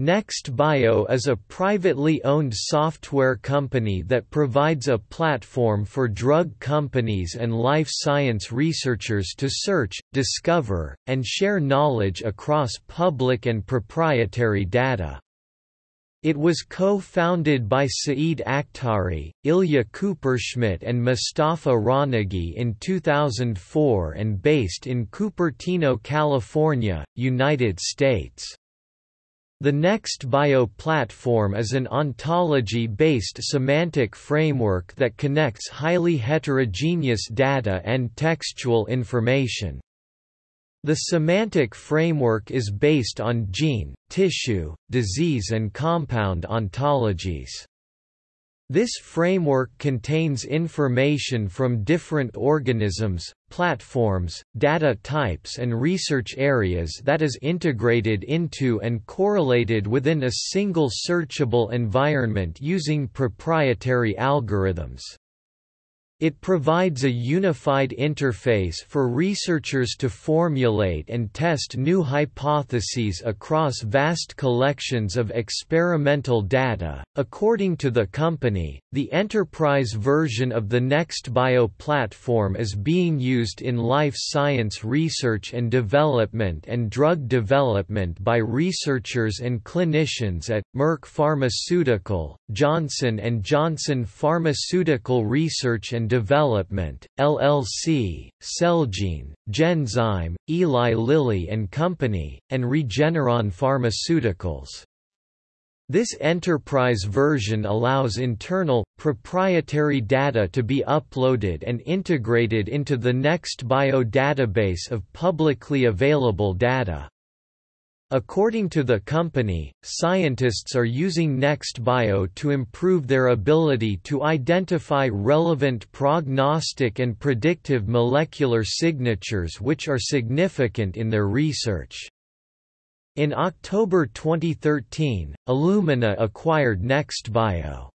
NextBio is a privately owned software company that provides a platform for drug companies and life science researchers to search, discover, and share knowledge across public and proprietary data. It was co-founded by Saeed Akhtari, Ilya Kupershmidt and Mustafa Ronaghi in 2004 and based in Cupertino, California, United States. The NextBio platform is an ontology-based semantic framework that connects highly heterogeneous data and textual information. The semantic framework is based on gene, tissue, disease and compound ontologies. This framework contains information from different organisms, platforms, data types and research areas that is integrated into and correlated within a single searchable environment using proprietary algorithms. It provides a unified interface for researchers to formulate and test new hypotheses across vast collections of experimental data. According to the company, the enterprise version of the NextBio platform is being used in life science research and development and drug development by researchers and clinicians at Merck Pharmaceutical, Johnson & Johnson Pharmaceutical Research and Development, LLC, Celgene, Genzyme, Eli Lilly and Company, and Regeneron Pharmaceuticals. This enterprise version allows internal, proprietary data to be uploaded and integrated into the NextBio database of publicly available data. According to the company, scientists are using NextBio to improve their ability to identify relevant prognostic and predictive molecular signatures which are significant in their research. In October 2013, Illumina acquired NextBio.